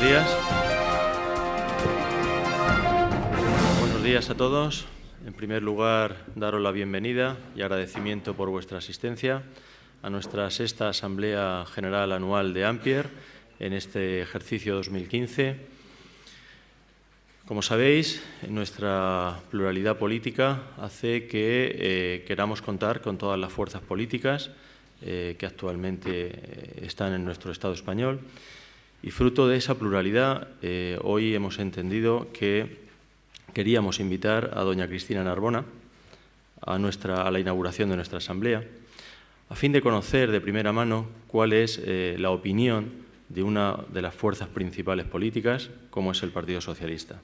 buenos días. A todos. En primer lugar, daros la bienvenida y agradecimiento por vuestra asistencia a nuestra sexta Asamblea General Anual de Ampier en este ejercicio 2015. Como sabéis, nuestra pluralidad política hace que eh, queramos contar con todas las fuerzas políticas eh, que actualmente eh, están en nuestro Estado español. Y fruto de esa pluralidad, hoy hemos entendido que queríamos invitar a doña Cristina Narbona a, nuestra, a la inauguración de nuestra Asamblea, a fin de conocer de primera mano cuál es la opinión de una de las fuerzas principales políticas, como es el Partido Socialista.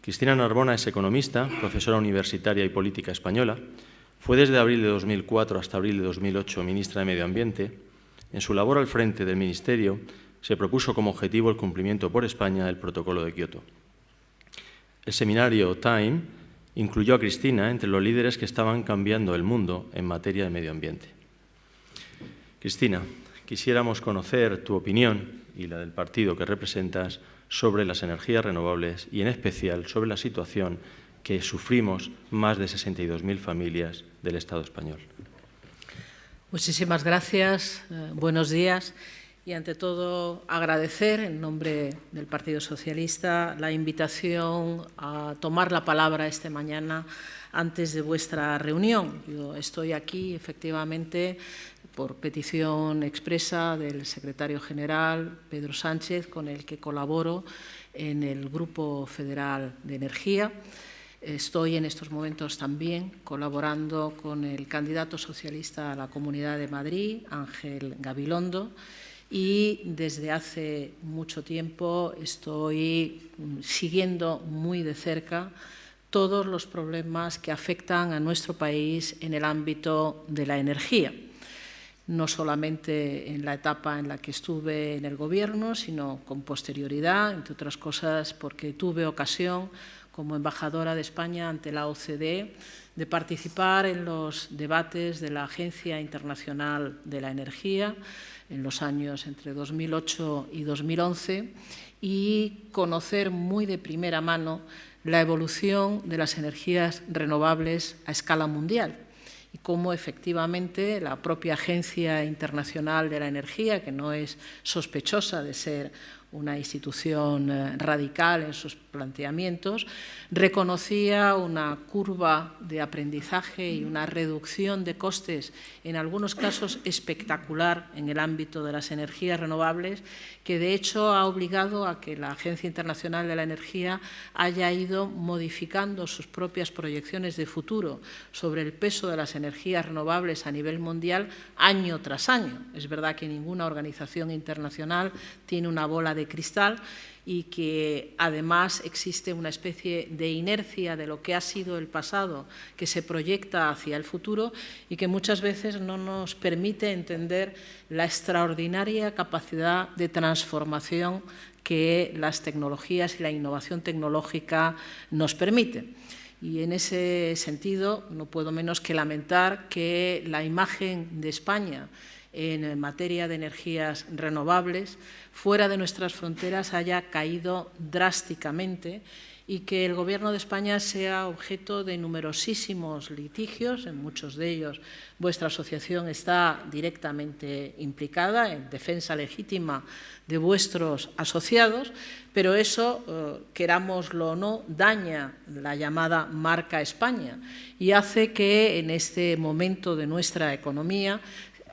Cristina Narbona es economista, profesora universitaria y política española. Fue desde abril de 2004 hasta abril de 2008 ministra de Medio Ambiente. En su labor al frente del Ministerio se propuso como objetivo el cumplimiento por España del Protocolo de Kioto. El seminario Time incluyó a Cristina entre los líderes que estaban cambiando el mundo en materia de medio ambiente. Cristina, quisiéramos conocer tu opinión y la del partido que representas sobre las energías renovables y en especial sobre la situación que sufrimos más de 62.000 familias del Estado español. Muchísimas gracias, eh, buenos días y ante todo agradecer en nombre del Partido Socialista la invitación a tomar la palabra esta mañana antes de vuestra reunión. Yo estoy aquí efectivamente por petición expresa del secretario general Pedro Sánchez, con el que colaboro en el Grupo Federal de Energía. Estoy en estos momentos también colaborando con el candidato socialista a la Comunidad de Madrid, Ángel Gabilondo, y desde hace mucho tiempo estoy siguiendo muy de cerca todos los problemas que afectan a nuestro país en el ámbito de la energía. No solamente en la etapa en la que estuve en el Gobierno, sino con posterioridad, entre otras cosas porque tuve ocasión, como embajadora de España ante la OCDE, de participar en los debates de la Agencia Internacional de la Energía en los años entre 2008 y 2011 y conocer muy de primera mano la evolución de las energías renovables a escala mundial y cómo efectivamente la propia Agencia Internacional de la Energía, que no es sospechosa de ser una institución eh, radical en sus planteamientos, reconocía una curva de aprendizaje y una reducción de costes, en algunos casos espectacular en el ámbito de las energías renovables, que de hecho ha obligado a que la Agencia Internacional de la Energía haya ido modificando sus propias proyecciones de futuro sobre el peso de las energías renovables a nivel mundial año tras año. Es verdad que ninguna organización internacional tiene una bola de cristal y que además existe una especie de inercia de lo que ha sido el pasado que se proyecta hacia el futuro y que muchas veces no nos permite entender la extraordinaria capacidad de transformación que las tecnologías y la innovación tecnológica nos permiten. Y en ese sentido no puedo menos que lamentar que la imagen de España en materia de energías renovables fuera de nuestras fronteras haya caído drásticamente y que el Gobierno de España sea objeto de numerosísimos litigios, en muchos de ellos vuestra asociación está directamente implicada en defensa legítima de vuestros asociados, pero eso, eh, querámoslo o no, daña la llamada marca España y hace que en este momento de nuestra economía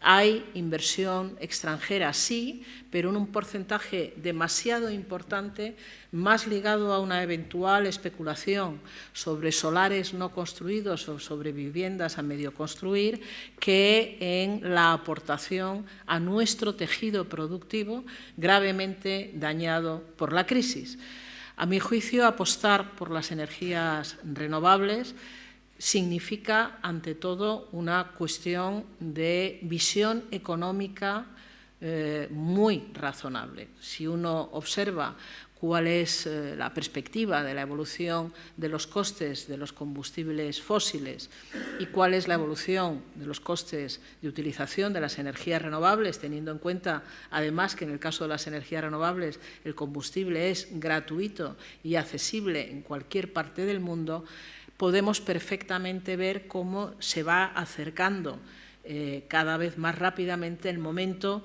hay inversión extranjera, sí, pero en un porcentaje demasiado importante, más ligado a una eventual especulación sobre solares no construidos o sobre viviendas a medio construir, que en la aportación a nuestro tejido productivo gravemente dañado por la crisis. A mi juicio, apostar por las energías renovables significa, ante todo, una cuestión de visión económica eh, muy razonable. Si uno observa cuál es eh, la perspectiva de la evolución de los costes de los combustibles fósiles y cuál es la evolución de los costes de utilización de las energías renovables, teniendo en cuenta, además, que en el caso de las energías renovables el combustible es gratuito y accesible en cualquier parte del mundo, podemos perfectamente ver cómo se va acercando eh, cada vez más rápidamente el momento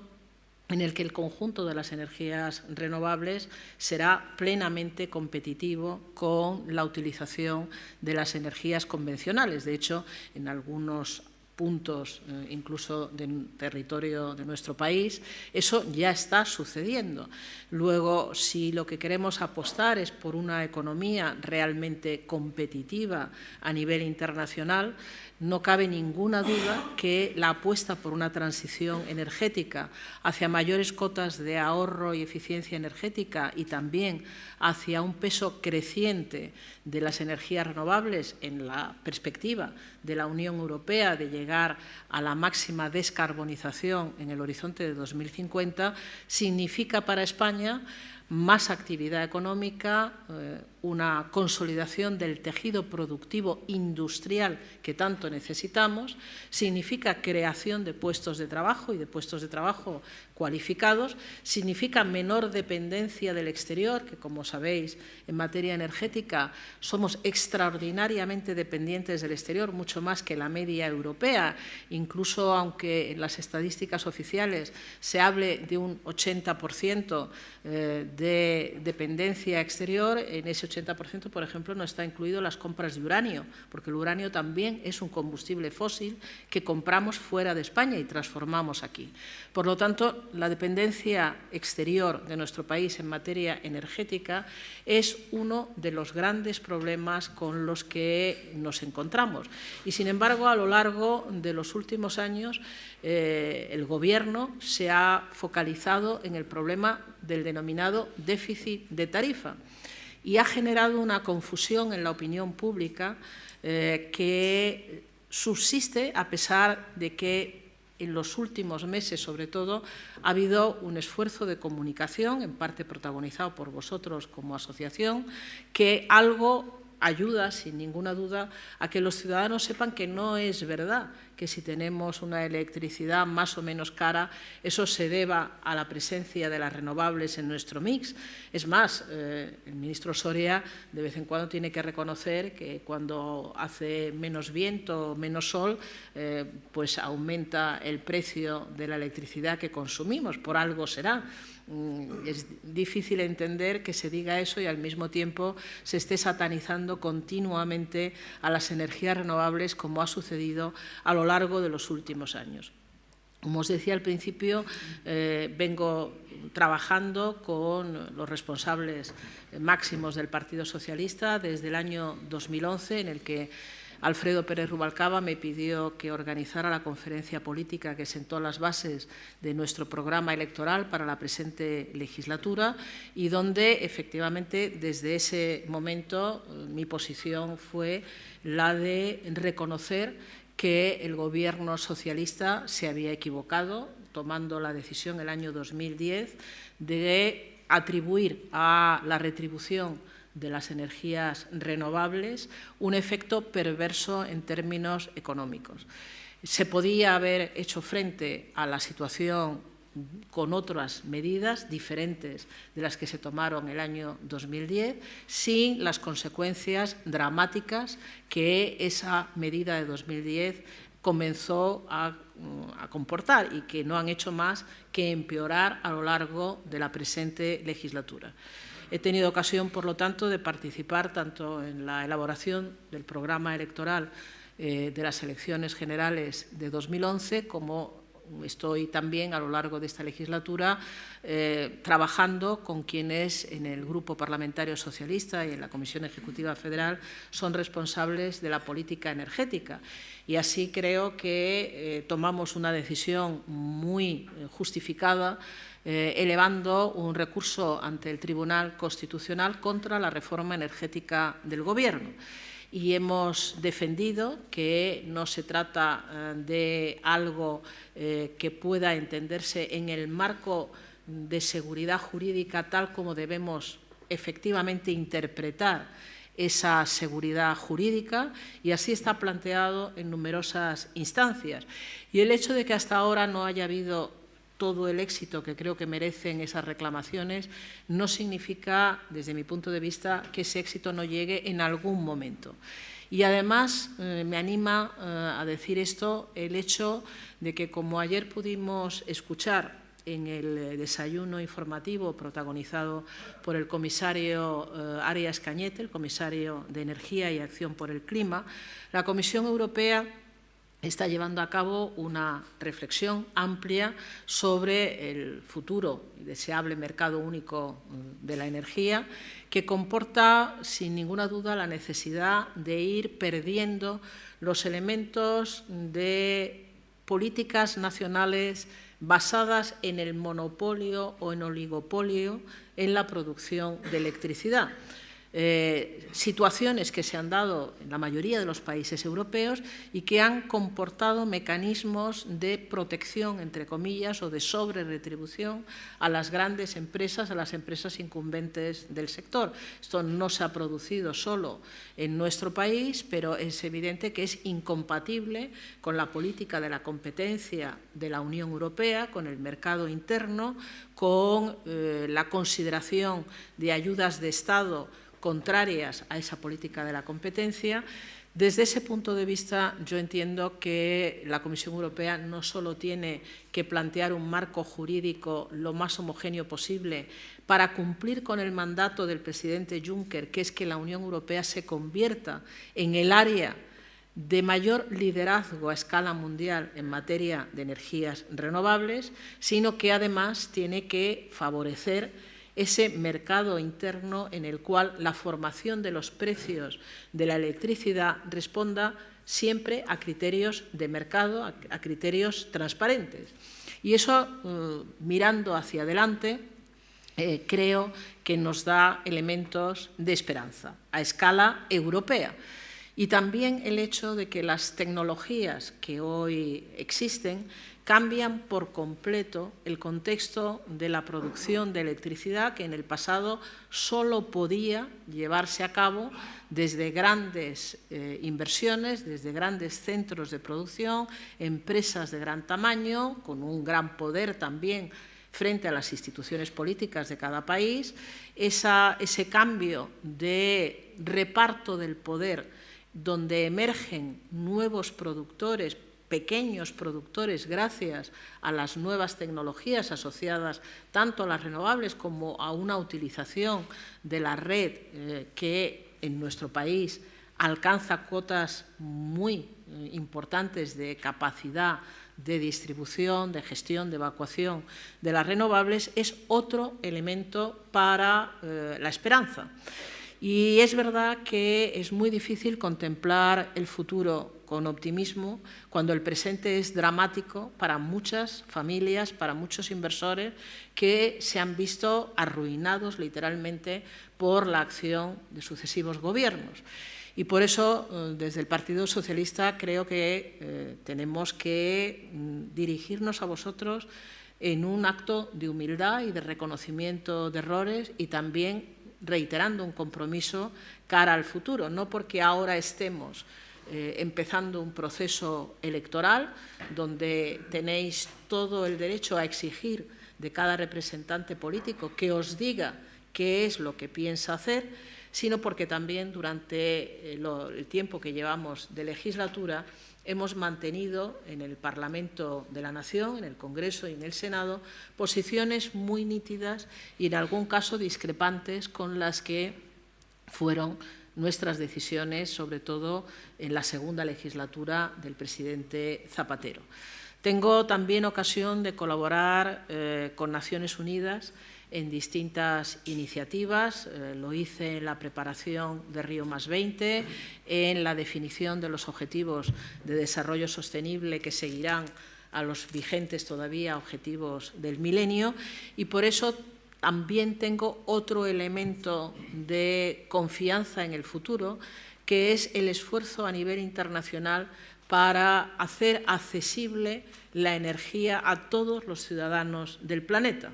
en el que el conjunto de las energías renovables será plenamente competitivo con la utilización de las energías convencionales. De hecho, en algunos puntos, eh, incluso del territorio de nuestro país, eso ya está sucediendo. Luego, si lo que queremos apostar es por una economía realmente competitiva a nivel internacional, no cabe ninguna duda que la apuesta por una transición energética hacia mayores cotas de ahorro y eficiencia energética y también hacia un peso creciente de las energías renovables en la perspectiva de la Unión Europea de llegar a la máxima descarbonización en el horizonte de 2050 significa para España más actividad económica, eh, una consolidación del tejido productivo industrial que tanto necesitamos, significa creación de puestos de trabajo y de puestos de trabajo cualificados, significa menor dependencia del exterior, que como sabéis en materia energética somos extraordinariamente dependientes del exterior, mucho más que la media europea, incluso aunque en las estadísticas oficiales se hable de un 80% eh, de dependencia exterior, en ese 80%, por ejemplo, no está incluido las compras de uranio, porque el uranio también es un combustible fósil que compramos fuera de España y transformamos aquí. Por lo tanto, la dependencia exterior de nuestro país en materia energética es uno de los grandes problemas con los que nos encontramos. Y, sin embargo, a lo largo de los últimos años, eh, el Gobierno se ha focalizado en el problema del denominado déficit de tarifa y ha generado una confusión en la opinión pública eh, que subsiste a pesar de que en los últimos meses, sobre todo, ha habido un esfuerzo de comunicación, en parte protagonizado por vosotros como asociación, que algo ayuda, sin ninguna duda, a que los ciudadanos sepan que no es verdad que si tenemos una electricidad más o menos cara, eso se deba a la presencia de las renovables en nuestro mix. Es más, eh, el ministro Soria de vez en cuando tiene que reconocer que cuando hace menos viento, menos sol, eh, pues aumenta el precio de la electricidad que consumimos, por algo será. Mm, es difícil entender que se diga eso y al mismo tiempo se esté satanizando continuamente a las energías renovables como ha sucedido a lo largo de los últimos años. Como os decía al principio, eh, vengo trabajando con los responsables máximos del Partido Socialista desde el año 2011, en el que Alfredo Pérez Rubalcaba me pidió que organizara la conferencia política que sentó las bases de nuestro programa electoral para la presente legislatura y donde efectivamente desde ese momento eh, mi posición fue la de reconocer que el Gobierno socialista se había equivocado tomando la decisión el año 2010 de atribuir a la retribución de las energías renovables un efecto perverso en términos económicos. Se podía haber hecho frente a la situación con otras medidas diferentes de las que se tomaron el año 2010, sin las consecuencias dramáticas que esa medida de 2010 comenzó a, a, comportar y que no han hecho más que empeorar a lo largo de la presente legislatura. He tenido ocasión, por lo tanto, de participar tanto en la elaboración del programa electoral eh, de las elecciones generales de 2011 como estoy también a lo largo de esta legislatura eh, trabajando con quienes en el Grupo Parlamentario Socialista y en la Comisión Ejecutiva Federal son responsables de la política energética. Y así creo que eh, tomamos una decisión muy justificada eh, elevando un recurso ante el Tribunal Constitucional contra la reforma energética del Gobierno. Y hemos defendido que no se trata eh, de algo eh, que pueda entenderse en el marco de seguridad jurídica tal como debemos efectivamente interpretar esa seguridad jurídica y así está planteado en numerosas instancias. Y el hecho de que hasta ahora no haya habido todo el éxito que creo que merecen esas reclamaciones no significa, desde mi punto de vista, que ese éxito no llegue en algún momento. Y además eh, me anima eh, a decir esto el hecho de que, como ayer pudimos escuchar en el eh, desayuno informativo protagonizado por el comisario Arias Cañete, el comisario de Energía y Acción por el Clima, la Comisión Europea está llevando a cabo una reflexión amplia sobre el futuro y deseable mercado único mm, de la energía, que comporta, sin ninguna duda, la necesidad de ir perdiendo los elementos de políticas nacionales basadas en el monopolio o en oligopolio en la producción de electricidad. Eh, situaciones que se han dado en la mayoría de los países europeos y que han comportado mecanismos de protección, entre comillas, o de sobre-retribución a las grandes empresas, a las empresas incumbentes del sector. Esto no se ha producido solo en nuestro país, pero es evidente que es incompatible con la política de la competencia de la Unión Europea, con el mercado interno, con eh, la consideración de ayudas de Estado contrarias a esa política de la competencia. Desde ese punto de vista, yo entiendo que la Comisión Europea no solo tiene que plantear un marco jurídico lo más homogéneo posible para cumplir con el mandato del presidente Juncker, que es que la Unión Europea se convierta en el área de mayor liderazgo a escala mundial en materia de energías renovables, sino que además tiene que favorecer ese mercado interno en el cual la formación de los precios de la electricidad responda siempre a criterios de mercado, a, criterios transparentes. Y eso, eh, mirando hacia adelante, eh, creo que nos da elementos de esperanza a escala europea. Y también el hecho de que las tecnologías que hoy existen cambian por completo el contexto de la producción de electricidad que en el pasado solo podía llevarse a cabo desde grandes eh, inversiones, desde grandes centros de producción, empresas de gran tamaño, con un gran poder también frente a las instituciones políticas de cada país, ese cambio de reparto del poder donde emergen nuevos productores pequeños productores gracias a las nuevas tecnologías asociadas tanto a las renovables como a una utilización de la red eh, que en nuestro país alcanza cuotas muy eh, importantes de capacidad de distribución, de gestión, de evacuación de las renovables, es otro elemento para eh, la esperanza. Y es verdad que es muy difícil contemplar el futuro con optimismo cuando el presente es dramático para muchas familias, para muchos inversores que se han visto arruinados literalmente por la acción de sucesivos gobiernos. Y por eso, eh, desde el Partido Socialista, creo que eh, tenemos que mm, dirigirnos a vosotros en un acto de humildad y de reconocimiento de errores y también reiterando un compromiso cara al futuro, no porque ahora estemos eh, empezando un proceso electoral donde tenéis todo el derecho a exigir de cada representante político que os diga qué es lo que piensa hacer, sino porque también durante eh, el tiempo que llevamos de legislatura hemos mantenido en el Parlamento de la Nación, en el Congreso y en el Senado, posiciones muy nítidas y en algún caso discrepantes con las que fueron nuestras decisiones, sobre todo en la segunda legislatura del presidente Zapatero. Tengo también ocasión de colaborar eh, con Naciones Unidas en distintas iniciativas. Eh, lo hice en la preparación de Río más 20, en la definición de los objetivos de desarrollo sostenible que seguirán a los vigentes todavía objetivos del milenio y por eso también tengo otro elemento de confianza en el futuro que es el esfuerzo a nivel internacional para hacer accesible la energía a todos los ciudadanos del planeta.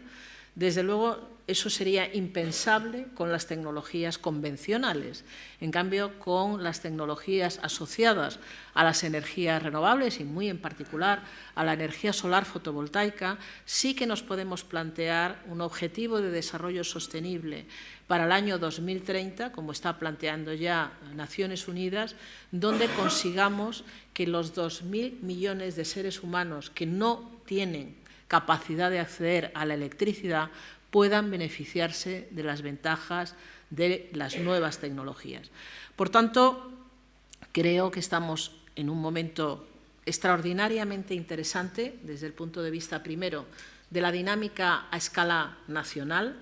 Desde luego, eso sería impensable con las tecnologías convencionales. En cambio, con las tecnologías asociadas a las energías renovables y muy en particular a la energía solar fotovoltaica, sí que nos podemos plantear un objetivo de desarrollo sostenible para el año 2030, como está planteando ya Naciones Unidas, donde consigamos que los 2.000 millones de seres humanos que no tienen capacidad de acceder a la electricidad puedan beneficiarse de las ventajas de las nuevas tecnologías. Por tanto, creo que estamos en un momento extraordinariamente interesante desde el punto de vista, primero, de la dinámica a escala nacional.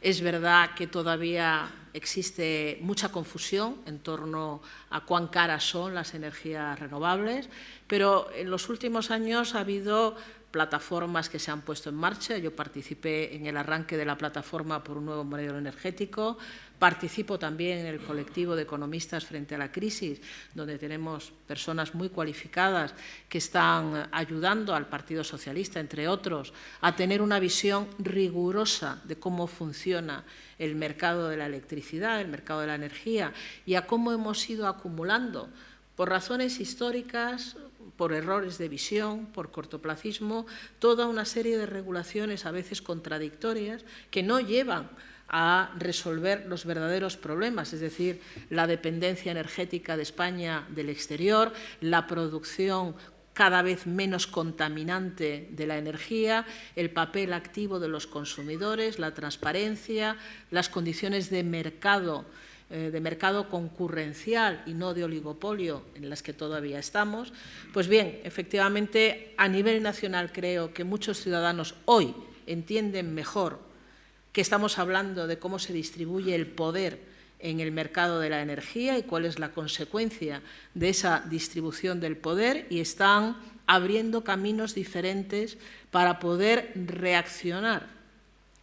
Es verdad que todavía existe mucha confusión en torno a cuán caras son las energías renovables, pero en los últimos años ha habido plataformas que se han puesto en marcha. Yo participé en el arranque de la plataforma por un nuevo modelo energético. Participo también en el colectivo de economistas frente a la crisis, donde tenemos personas muy cualificadas que están ayudando al Partido Socialista, entre otros, a tener una visión rigurosa de cómo funciona el mercado de la electricidad, el mercado de la energía y a cómo hemos ido acumulando por razones históricas, por errores de visión, por cortoplacismo, toda una serie de regulaciones a veces contradictorias que no llevan a resolver los verdaderos problemas, es decir, la dependencia energética de España del exterior, la producción cada vez menos contaminante de la energía, el papel activo de los consumidores, la transparencia, las condiciones de mercado eh, de mercado concurrencial y no de oligopolio en las que todavía estamos, pues bien, efectivamente, a nivel nacional creo que muchos ciudadanos hoy entienden mejor que estamos hablando de cómo se distribuye el poder en el mercado de la energía y cuál es la consecuencia de esa distribución del poder y están abriendo caminos diferentes para poder reaccionar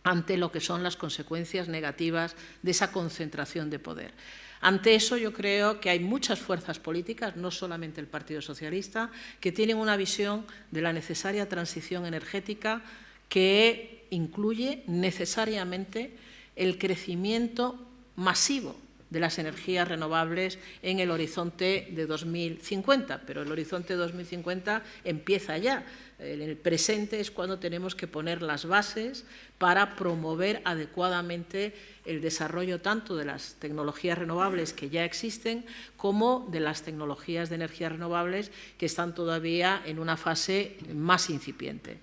ante lo que son las consecuencias negativas de esa concentración de poder. Ante eso yo creo que hay muchas fuerzas políticas, no solamente el Partido Socialista, que tienen una visión de la necesaria transición energética que incluye necesariamente el crecimiento masivo de las energías renovables en el horizonte de 2050, pero el horizonte de 2050 empieza ya. En el presente es cuando tenemos que poner las bases para promover adecuadamente el desarrollo tanto de las tecnologías renovables que ya existen como de las tecnologías de energías renovables que están todavía en una fase más incipiente.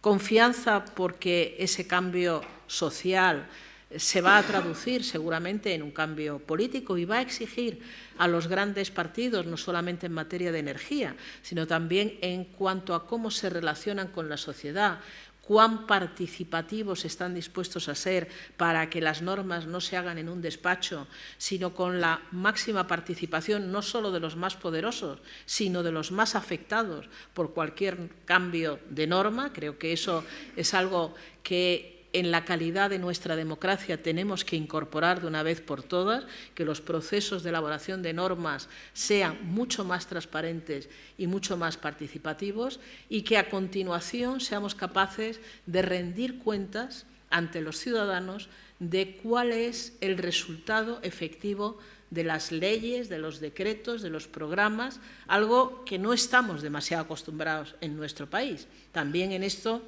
Confianza porque ese cambio social, se va a traducir seguramente en un cambio político y va a exigir a los grandes partidos, no solamente en materia de energía, sino también en cuanto a cómo se relacionan con la sociedad, cuán participativos están dispuestos a ser para que las normas no se hagan en un despacho, sino con la máxima participación no solo de los más poderosos, sino de los más afectados por cualquier cambio de norma. Creo que eso es algo que en la calidad de nuestra democracia tenemos que incorporar de una vez por todas, que los procesos de elaboración de normas sean mucho más transparentes y mucho más participativos y que a continuación seamos capaces de rendir cuentas ante los ciudadanos de cuál es el resultado efectivo de las leyes, de los decretos, de los programas, algo que no estamos demasiado acostumbrados en nuestro país. También en esto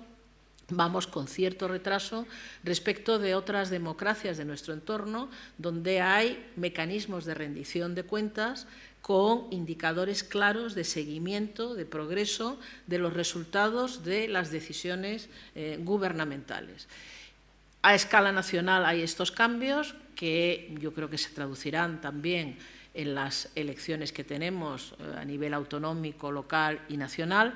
vamos con cierto retraso respecto de otras democracias de nuestro entorno, donde hay mecanismos de rendición de cuentas con indicadores claros de seguimiento, de progreso de los resultados de las decisiones eh, gubernamentales. A escala nacional hay estos cambios que yo creo que se traducirán también en las elecciones que tenemos eh, a nivel autonómico, local y nacional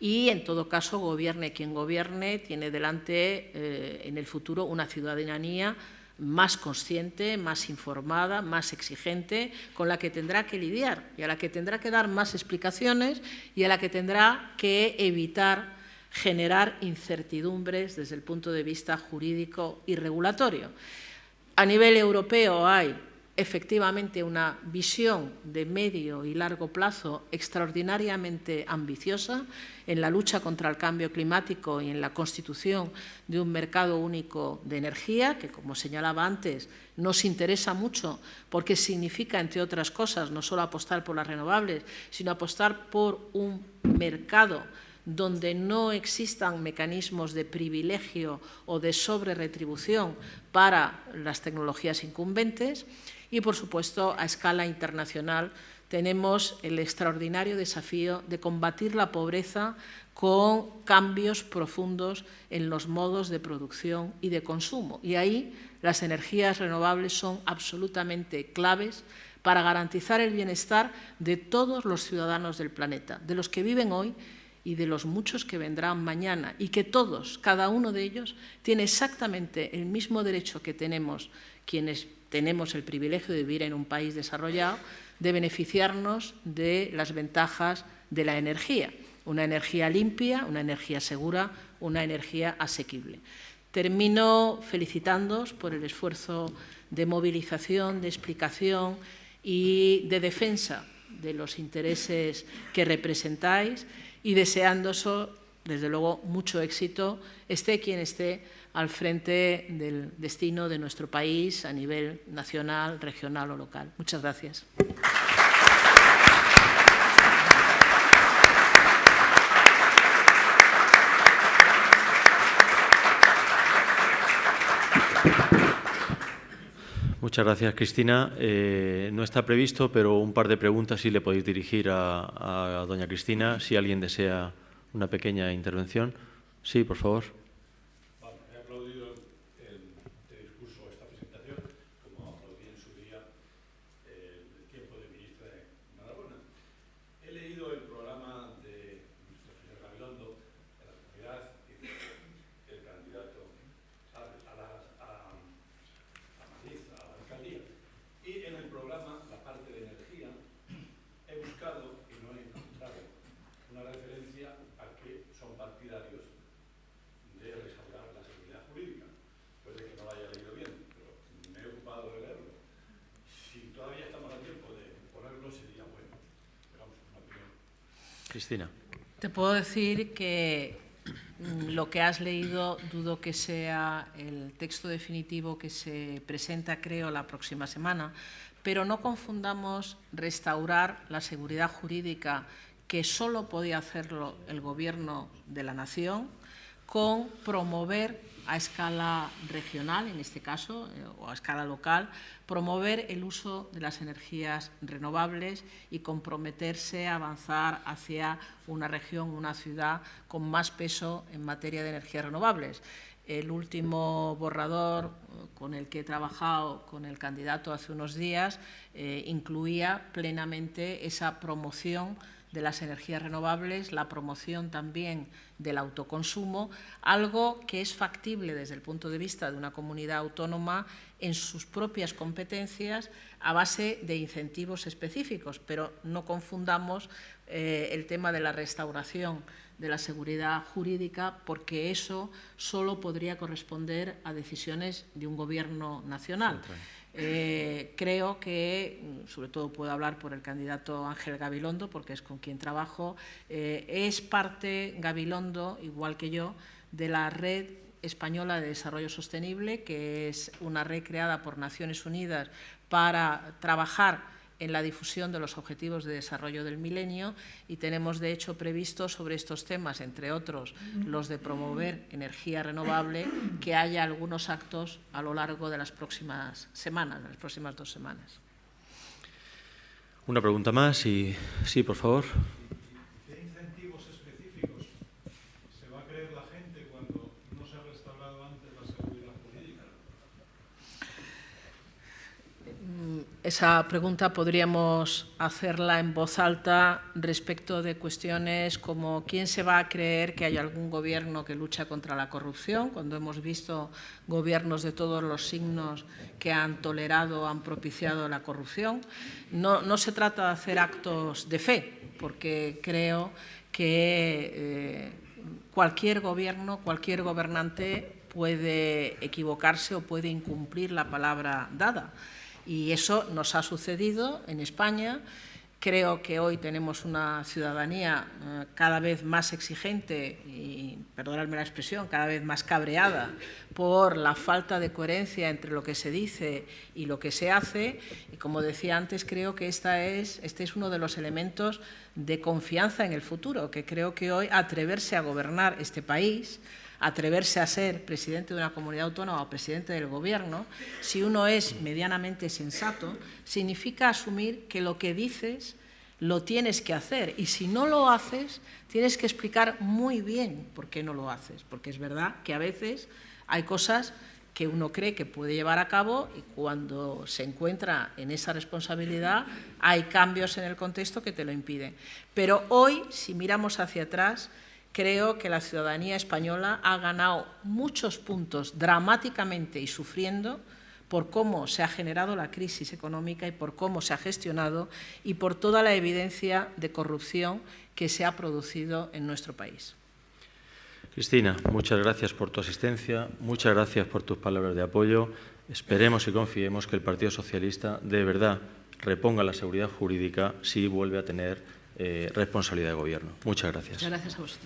y, en todo caso, gobierne quien gobierne, tiene delante eh, en el futuro una ciudadanía más consciente, más informada, más exigente, con la que tendrá que lidiar y a la que tendrá que dar más explicaciones y a la que tendrá que evitar generar incertidumbres desde el punto de vista jurídico y regulatorio. A nivel europeo hay efectivamente una visión de medio y largo plazo extraordinariamente ambiciosa en la lucha contra el cambio climático y en la constitución de un mercado único de energía, que, como señalaba antes, nos interesa mucho porque significa, entre otras cosas, no solo apostar por las renovables, sino apostar por un mercado donde no existan mecanismos de privilegio o de sobreretribución para las tecnologías incumbentes y, por supuesto, a escala internacional tenemos el extraordinario desafío de combatir la pobreza con cambios profundos en los modos de producción y de consumo. Y ahí las energías renovables son absolutamente claves para garantizar el bienestar de todos los ciudadanos del planeta, de los que viven hoy y de los muchos que vendrán mañana, y que todos, cada uno de ellos, tiene exactamente el mismo derecho que tenemos quienes tenemos el privilegio de vivir en un país desarrollado, de beneficiarnos de las ventajas de la energía. Una energía limpia, una energía segura, una energía asequible. Termino felicitándoos por el esfuerzo de movilización, de explicación y de defensa de los intereses que representáis y deseándoos, desde luego, mucho éxito, esté quien esté al frente del destino de nuestro país a nivel nacional, regional o local. Muchas gracias. Muchas gracias, Cristina. Eh, no está previsto, pero un par de preguntas sí le podéis dirigir a, a doña Cristina, si alguien desea una pequeña intervención. Sí, por favor. Cristina. Te puedo decir que mm, lo que has leído dudo que sea el texto definitivo que se presenta, creo, la próxima semana, pero no confundamos restaurar la seguridad jurídica que solo podía hacerlo el Gobierno de la Nación con promover a escala regional, en este caso, eh, o a escala local, promover el uso de las energías renovables y comprometerse a avanzar hacia una región, una ciudad con más peso en materia de energías renovables. El último borrador eh, con el que he trabajado con el candidato hace unos días eh, incluía plenamente esa promoción de las energías renovables, la promoción también del autoconsumo, algo que es factible desde el punto de vista de una comunidad autónoma en sus propias competencias a base de incentivos específicos, pero no confundamos eh, el tema de la restauración de la seguridad jurídica porque eso solo podría corresponder a decisiones de un gobierno nacional. Eh, creo que, sobre todo puedo hablar por el candidato Ángel Gabilondo, porque es con quien trabajo, eh, es parte Gabilondo, igual que yo, de la Red Española de Desarrollo Sostenible, que es una red creada por Naciones Unidas para trabajar en la difusión de los objetivos de desarrollo del milenio y tenemos, de hecho, previsto sobre estos temas, entre otros los de promover energía renovable, que haya algunos actos a lo largo de las próximas semanas, las próximas dos semanas. Una pregunta más y sí, por favor. Esa pregunta podríamos hacerla en voz alta respecto de cuestiones como quién se va a creer que hay algún gobierno que lucha contra la corrupción, cuando hemos visto gobiernos de todos los signos que han tolerado, han propiciado la corrupción. No, se trata de hacer actos de fe, porque creo que eh, cualquier gobierno, cualquier gobernante puede equivocarse o puede incumplir la palabra dada Y eso nos ha sucedido en España Creo que hoy tenemos una ciudadanía eh, cada vez más exigente y, perdonadme la expresión, cada vez más cabreada por la falta de coherencia entre lo que se dice y lo que se hace. Y como decía antes, creo que esta es, este es uno de los elementos de confianza en el futuro, que creo que hoy atreverse a gobernar este país atreverse a ser presidente de una comunidad autónoma o presidente del gobierno, si uno es medianamente sensato, significa asumir que lo que dices lo tienes que hacer y si no lo haces, tienes que explicar muy bien por qué no lo haces, porque es verdad que a veces hay cosas que uno cree que puede llevar a cabo y cuando se encuentra en esa responsabilidad hay cambios en el contexto que te lo impiden. Pero hoy, si miramos hacia atrás, creo que la ciudadanía española ha ganado muchos puntos dramáticamente y sufriendo por cómo se ha generado la crisis económica y por cómo se ha gestionado y por toda la evidencia de corrupción que se ha producido en nuestro país. Cristina, muchas gracias por tu asistencia, muchas gracias por tus palabras de apoyo. Esperemos y confiemos que el Partido Socialista de verdad reponga la seguridad jurídica si vuelve a tener eh, responsabilidad de gobierno. Muchas gracias. Gracias a.